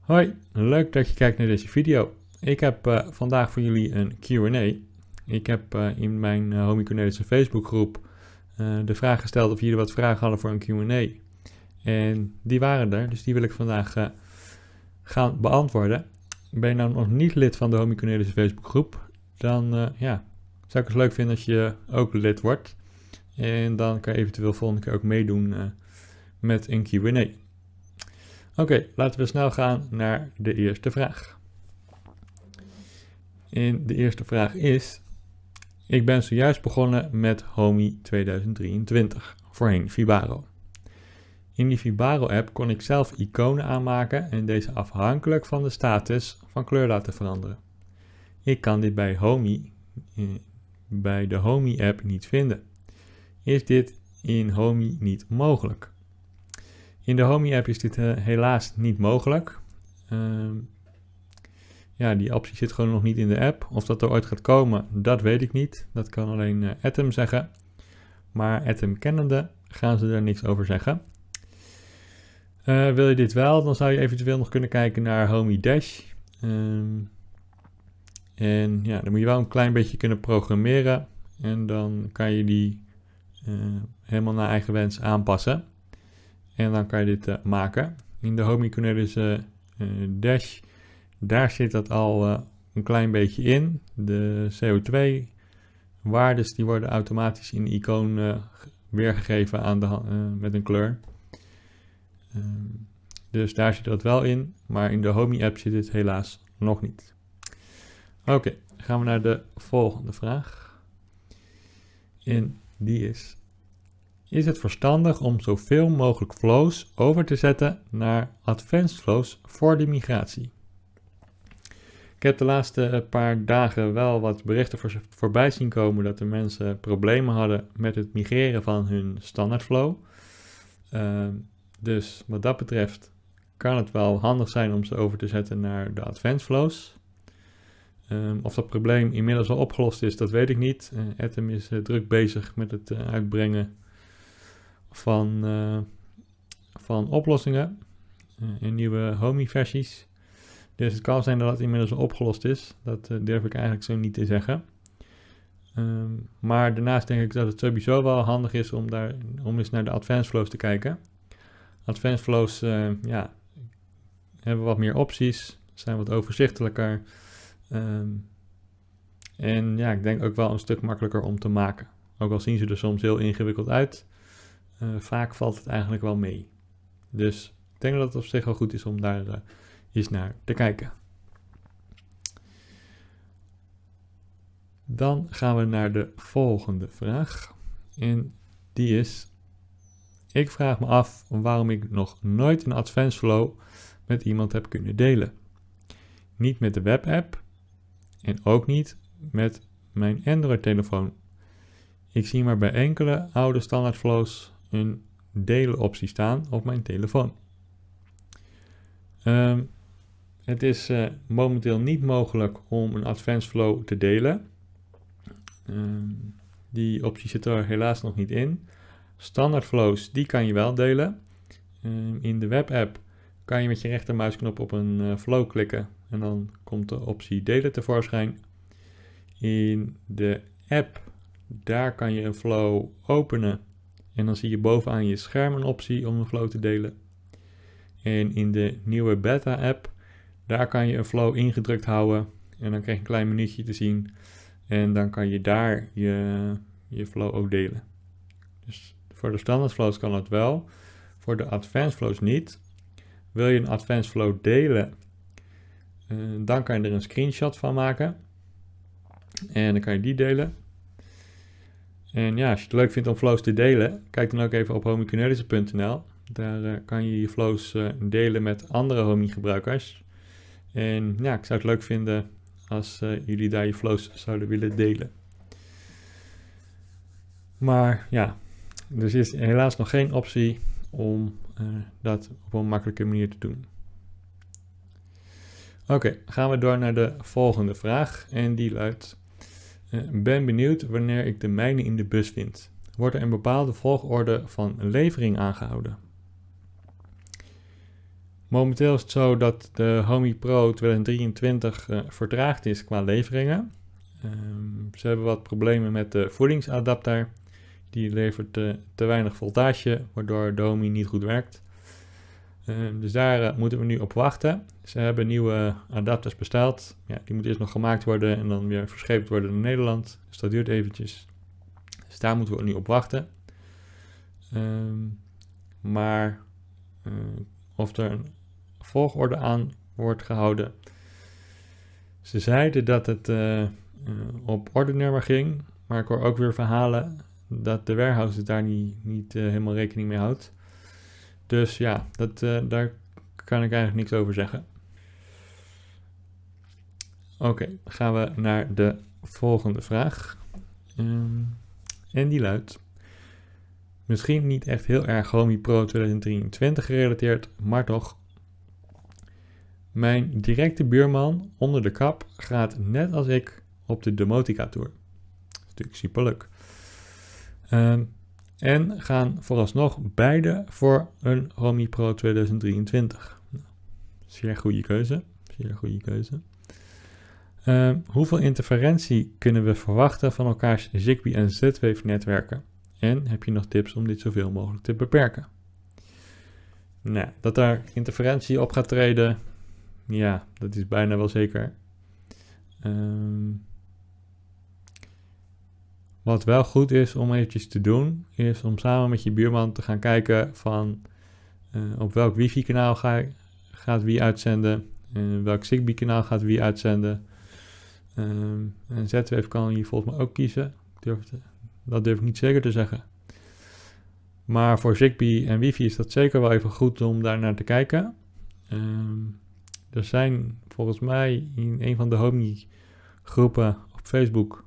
Hoi, leuk dat je kijkt naar deze video. Ik heb uh, vandaag voor jullie een Q&A. Ik heb uh, in mijn uh, Facebookgroep de vraag gesteld of jullie wat vragen hadden voor een Q&A. En die waren er, dus die wil ik vandaag gaan beantwoorden. Ben je nou nog niet lid van de Homie Cornelissen Facebookgroep, dan ja, zou ik het leuk vinden als je ook lid wordt. En dan kan je eventueel volgende keer ook meedoen met een Q&A. Oké, laten we snel gaan naar de eerste vraag. En de eerste vraag is, ik ben zojuist begonnen met Homey 2023, voorheen Vibaro. In die Vibaro-app kon ik zelf iconen aanmaken en deze afhankelijk van de status van kleur laten veranderen. Ik kan dit bij Homey, eh, bij de Homey-app niet vinden. Is dit in Homey niet mogelijk? In de Homey app is dit uh, helaas niet mogelijk. Uh, ja, die optie zit gewoon nog niet in de app. Of dat er ooit gaat komen, dat weet ik niet. Dat kan alleen uh, Atom zeggen. Maar Atom kennende gaan ze er niks over zeggen. Uh, wil je dit wel, dan zou je eventueel nog kunnen kijken naar Homey Dash. Um, en ja, dan moet je wel een klein beetje kunnen programmeren. En dan kan je die helemaal naar eigen wens aanpassen. En dan kan je dit uh, maken. In de Homey Cornelis uh, Dash, daar zit dat al een klein beetje in. De CO2 waardes die worden automatisch in de icoon weergegeven aan de, met een kleur. Ehm, dus daar zit dat wel in, maar in de Homey app zit dit helaas nog niet. Oké, gaan we naar de volgende vraag. En die is, is het verstandig om zoveel mogelijk flows over te zetten naar advanced flows voor de migratie. Ik heb de laatste paar dagen wel wat berichten voor, voorbij zien komen dat de mensen problemen hadden met het migreren van hun standaard flow. Uh, dus wat dat betreft kan het wel handig zijn om ze over te zetten naar de advanced flows. Um, of dat probleem inmiddels al opgelost is, dat weet ik niet. Uh, Atom is uh, druk bezig met het uh, uitbrengen van, van oplossingen in nieuwe Homey-versies. Dus het kan zijn dat het inmiddels opgelost is. Dat durf ik eigenlijk zo niet te zeggen. Um, maar daarnaast denk ik dat het sowieso wel handig is om, daar, om eens naar de advanced flows te kijken. Advanced flows ja, hebben wat meer opties, zijn wat overzichtelijker. Um, en ja, ik denk ook wel een stuk makkelijker om te maken. Ook al zien ze er soms heel ingewikkeld uit. Uh, vaak valt het eigenlijk wel mee. Dus ik denk dat het op zich wel goed is om daar uh, eens naar te kijken. Dan gaan we naar de volgende vraag. En die is: Ik vraag me af waarom ik nog nooit een advanced flow met iemand heb kunnen delen. Niet met de webapp en ook niet met mijn Android-telefoon. Ik zie maar bij enkele oude standaard flows een delen optie staan op mijn telefoon. Um, het is uh, momenteel niet mogelijk om een advanced flow te delen. Um, die optie zit er helaas nog niet in. Standaard flows, die kan je wel delen. Um, in de webapp kan je met je rechtermuisknop op een uh, flow klikken en dan komt de optie delen tevoorschijn. In de app, daar kan je een flow openen en dan zie je bovenaan je scherm een optie om een flow te delen. En in de nieuwe beta app, daar kan je een flow ingedrukt houden. En dan krijg je een klein minuutje te zien. En dan kan je daar je, je flow ook delen. Dus voor de standaard flows kan dat wel. Voor de advanced flows niet. Wil je een advanced flow delen, dan kan je er een screenshot van maken. En dan kan je die delen. En ja, als je het leuk vindt om flows te delen, kijk dan ook even op homiecornelissen.nl. Daar uh, kan je je flows uh, delen met andere homie gebruikers. En ja, ik zou het leuk vinden als jullie daar je flows zouden willen delen. Maar ja, er is helaas nog geen optie om dat op een makkelijke manier te doen. Oké, gaan we door naar de volgende vraag. En die luidt: ben benieuwd wanneer ik de mijne in de bus vind. wordt er een bepaalde volgorde van levering aangehouden. Momenteel is het zo dat de Homey Pro 2023 uh, vertraagd is qua leveringen. Um, ze hebben wat problemen met de voedingsadapter. Die levert uh, te weinig voltage, waardoor de Homey niet goed werkt. Um, dus daar uh, moeten we nu op wachten. Ze hebben nieuwe adapters besteld. Ja, die moeten eerst nog gemaakt worden en dan weer verscheept worden naar Nederland. Dus dat duurt eventjes. Dus daar moeten we nu op wachten. Um, maar uh, of er een volgorde aan wordt gehouden. Ze zeiden dat het uh, op ordenummer ging, maar ik hoor ook weer verhalen dat de warehouse daar niet, niet helemaal rekening mee houdt. Dus ja, dat, daar kan ik eigenlijk niks over zeggen. Oké, gaan we naar de volgende vraag. En die luidt: Misschien niet echt heel erg Homey Pro 2023 gerelateerd, maar toch. Mijn directe buurman onder de kap gaat net als ik op de Demotica Tour. Dat is natuurlijk superleuk. Um, en gaan vooralsnog beide voor een Homey Pro 2023. Zeer goede keuze. Zeer goede keuze. Uh, hoeveel interferentie kunnen we verwachten van elkaars Zigbee en Z-Wave netwerken? En heb je nog tips om dit zoveel mogelijk te beperken? Nou, dat daar interferentie op gaat treden, ja, dat is bijna wel zeker. Um, wat wel goed is om eventjes te doen, is om samen met je buurman te gaan kijken van uh, op welk wifi-kanaal ga, gaat wie uitzenden, uh, welk Zigbee-kanaal gaat wie uitzenden. Um, en Z-Wave kan je volgens mij ook kiezen. Dat durf ik niet zeker te zeggen. Maar voor Zigbee en wifi is dat zeker wel even goed om daar naar te kijken. Um, er zijn volgens mij in een van de Homey groepen op Facebook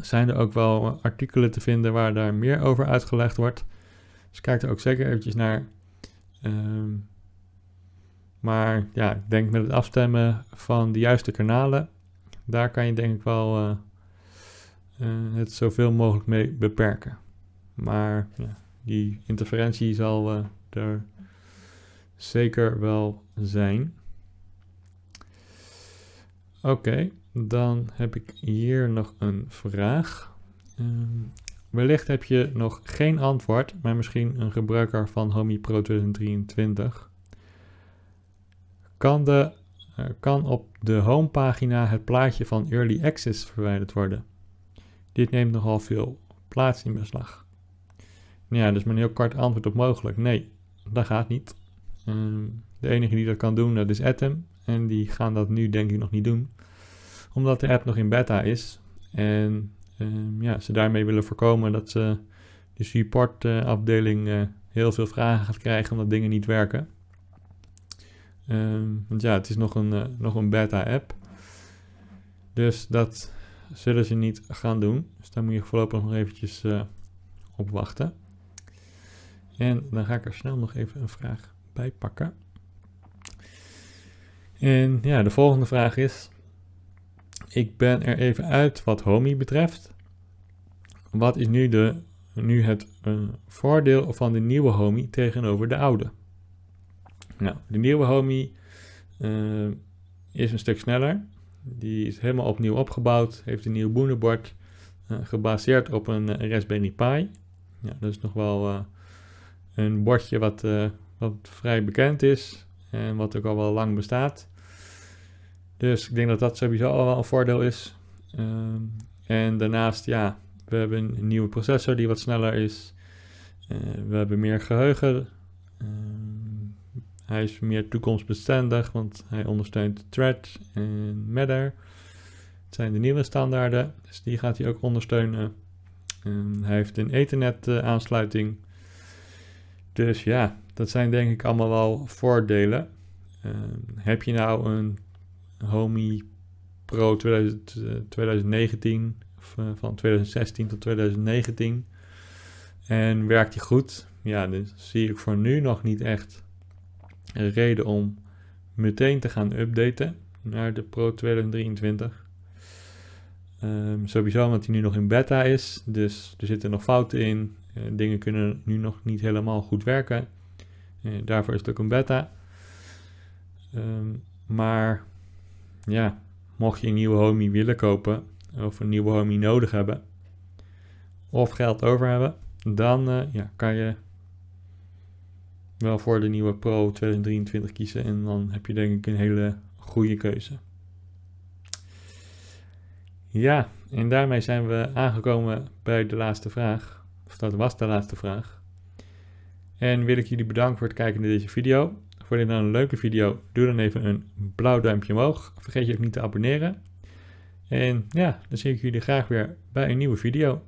zijn er ook wel artikelen te vinden waar daar meer over uitgelegd wordt. Dus kijk er ook zeker eventjes naar. Um, maar ja, ik denk met het afstemmen van de juiste kanalen daar kan je denk ik wel uh, uh, het zoveel mogelijk mee beperken. Maar ja, die interferentie zal uh, er zeker wel zijn. Oké, dan heb ik hier nog een vraag. Um, wellicht heb je nog geen antwoord, maar misschien een gebruiker van Homey Pro 2023. Kan de er kan op de homepagina het plaatje van Early Access verwijderd worden. Dit neemt nogal veel plaats in beslag. Nou ja, dus mijn heel kort antwoord op mogelijk. Nee, dat gaat niet. Um, de enige die dat kan doen, dat is Atom. En die gaan dat nu denk ik nog niet doen. Omdat de app nog in beta is. En um, ja, ze daarmee willen voorkomen dat ze de supportafdeling uh, heel veel vragen gaat krijgen omdat dingen niet werken. Um, want ja, het is nog een, uh, nog een beta-app. Dus dat zullen ze niet gaan doen. Dus daar moet je voorlopig nog eventjes op wachten. En dan ga ik er snel nog even een vraag bij pakken. En ja, de volgende vraag is: Ik ben er even uit wat Homey betreft. Wat is nu, de, nu het voordeel van de nieuwe Homey tegenover de oude? Nou, de nieuwe Homey uh, is een stuk sneller. Die is helemaal opnieuw opgebouwd, heeft een nieuw boenenbord, uh, gebaseerd op een uh, Raspberry Pi. Ja, dat is nog wel een bordje wat, wat vrij bekend is en wat ook al wel lang bestaat. Dus ik denk dat dat sowieso al wel een voordeel is. Ehm, en daarnaast, ja, we hebben een nieuwe processor die wat sneller is. we hebben meer geheugen. Ehm, hij is meer toekomstbestendig, want hij ondersteunt Thread en Matter. Het zijn de nieuwe standaarden, dus die gaat hij ook ondersteunen. En hij heeft een Ethernet uh, aansluiting. Dus ja, dat zijn denk ik allemaal wel voordelen. Uh, heb je nou een Homey Pro 2000, uh, 2019 of, uh, van 2016 tot 2019 en werkt die goed? Ja, dus zie ik voor nu nog niet echt een reden om meteen te gaan updaten naar de Pro 2023. Ehm, sowieso omdat hij nu nog in beta is, dus er zitten nog fouten in. Uh, dingen kunnen nu nog niet helemaal goed werken. Uh, daarvoor is het ook een beta. Um, maar ja, mocht je een nieuwe homie willen kopen of een nieuwe homie nodig hebben of geld over hebben, dan uh, ja, kan je wel voor de nieuwe Pro 2023 kiezen en dan heb je denk ik een hele goede keuze. Ja, en daarmee zijn we aangekomen bij de laatste vraag. Of dat was de laatste vraag. En wil ik jullie bedanken voor het kijken naar deze video. Vond je nou een leuke video? Doe dan even een blauw duimpje omhoog. Vergeet je ook niet te abonneren. En ja, dan zie ik jullie graag weer bij een nieuwe video.